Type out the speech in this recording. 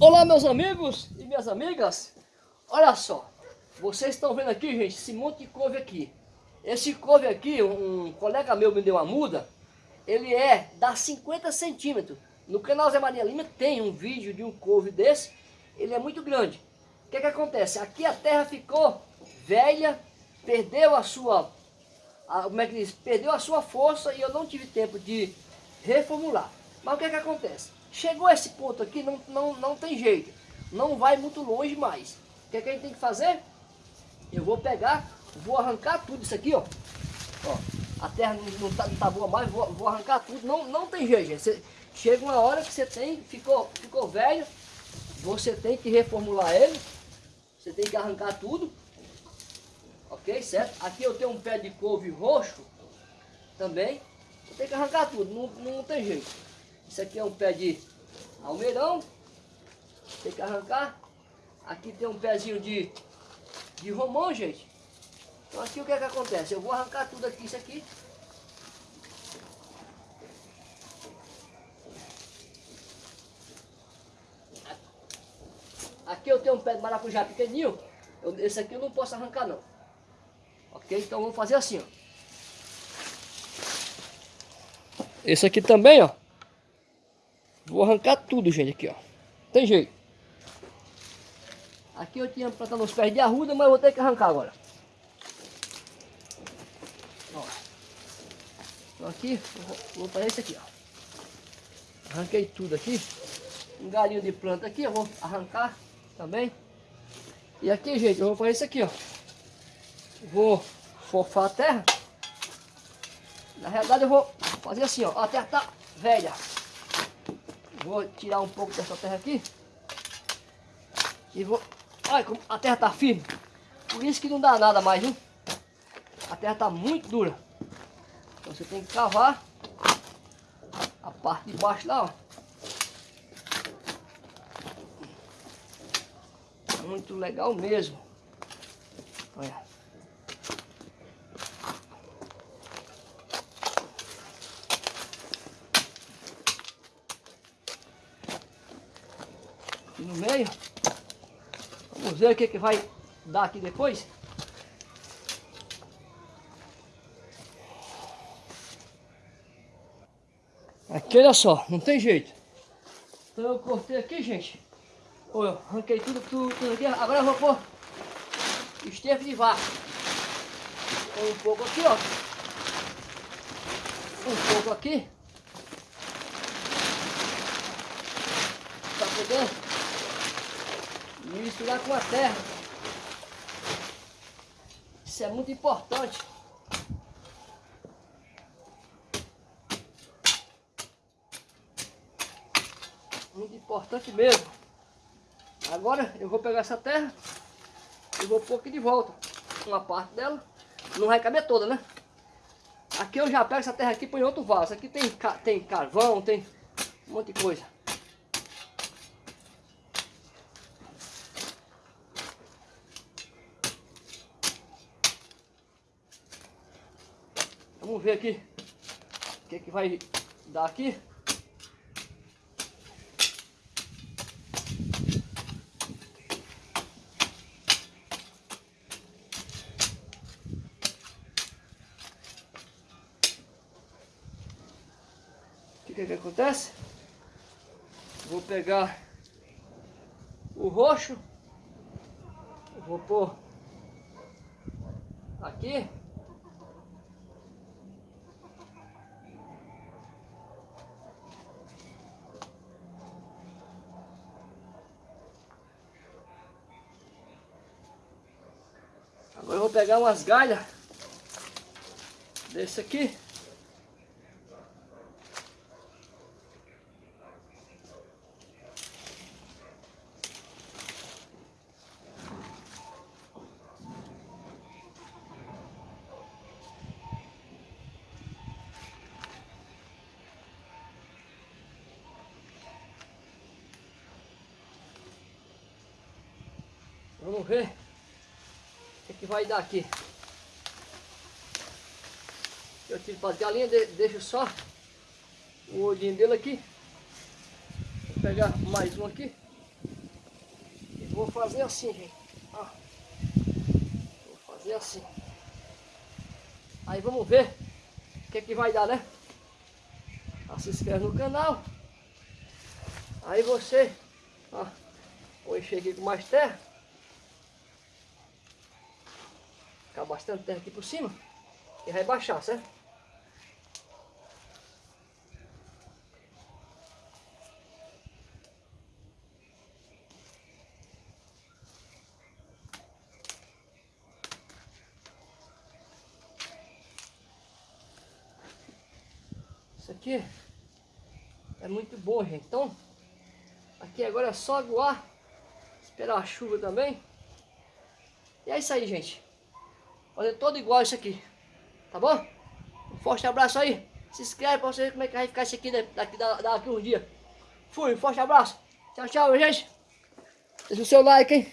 Olá meus amigos e minhas amigas, olha só, vocês estão vendo aqui gente, esse monte de couve aqui. Esse couve aqui, um colega meu me deu uma muda, ele é da 50 centímetros. No canal Zé Maria Lima tem um vídeo de um couve desse, ele é muito grande. O que que acontece? Aqui a terra ficou velha, perdeu a sua, a, como é que diz? Perdeu a sua força e eu não tive tempo de reformular. Mas o que que acontece? Chegou a esse ponto aqui, não, não, não tem jeito. Não vai muito longe mais. O que, é que a gente tem que fazer? Eu vou pegar, vou arrancar tudo isso aqui, ó. ó a terra não, tá, não tá boa mais, vou, vou, arrancar tudo. Não, não tem jeito, gente. Você, chega uma hora que você tem, ficou, ficou velho, você tem que reformular ele. Você tem que arrancar tudo. Ok, certo? Aqui eu tenho um pé de couve roxo também. Tenho que arrancar tudo, não, não tem jeito. Isso aqui é um pé de almeirão. Tem que arrancar. Aqui tem um pezinho de, de romão, gente. Então aqui o que é que acontece? Eu vou arrancar tudo aqui, isso aqui. Aqui eu tenho um pé de maracujá pequenininho. Eu, esse aqui eu não posso arrancar não. Ok? Então vamos fazer assim, ó. Esse aqui também, ó. Vou arrancar tudo, gente, aqui, ó. Tem jeito. Aqui eu tinha plantado uns pés de arruda, mas vou ter que arrancar agora. Ó. Então aqui, vou, vou fazer isso aqui, ó. Arranquei tudo aqui. Um galinho de planta aqui, eu vou arrancar também. E aqui, gente, eu vou fazer isso aqui, ó. Vou fofar a terra. Na realidade eu vou fazer assim, ó. A terra tá velha. Vou tirar um pouco dessa terra aqui. E vou... Olha como a terra tá firme. Por isso que não dá nada mais, viu? A terra tá muito dura. Então você tem que cavar a parte de baixo lá, ó. Muito legal mesmo. Olha. Aqui no meio. Vamos ver o que, que vai dar aqui depois. Aqui, olha só, não tem jeito. Então eu cortei aqui, gente. Olha, arranquei tudo, tudo, tudo aqui. Agora eu vou pôr esterco de vaca. um pouco aqui, ó. Um pouco aqui. Pra poder misturar com a terra. Isso é muito importante. Muito importante mesmo. Agora eu vou pegar essa terra e vou pôr aqui de volta. Uma parte dela. Não vai caber toda, né? Aqui eu já pego essa terra aqui e põe outro vaso. Aqui tem, tem carvão, tem um monte de coisa. Vamos ver aqui o que, que vai dar aqui. O que, que acontece? Vou pegar o roxo, vou pôr aqui. Vou pegar umas galhas desse aqui. Vamos ver que vai dar aqui. Eu tiro para as galinhas, deixo só o olhinho dele aqui. Vou pegar mais um aqui. vou fazer assim, gente. Ó. Vou fazer assim. Aí vamos ver o que, que vai dar, né? Ah, se inscreve no canal. Aí você, ó, vou encher aqui com mais terra. Ficar bastante terra aqui por cima. E vai baixar, certo? Isso aqui é muito bom, gente. Então, aqui agora é só aguar, esperar a chuva também. E é isso aí, gente. Fazer todo igual isso aqui. Tá bom? Um forte abraço aí. Se inscreve pra você ver como é que vai ficar isso aqui daqui, daqui uns dias. Fui, um forte abraço. Tchau, tchau, gente. Deixa o seu like, hein?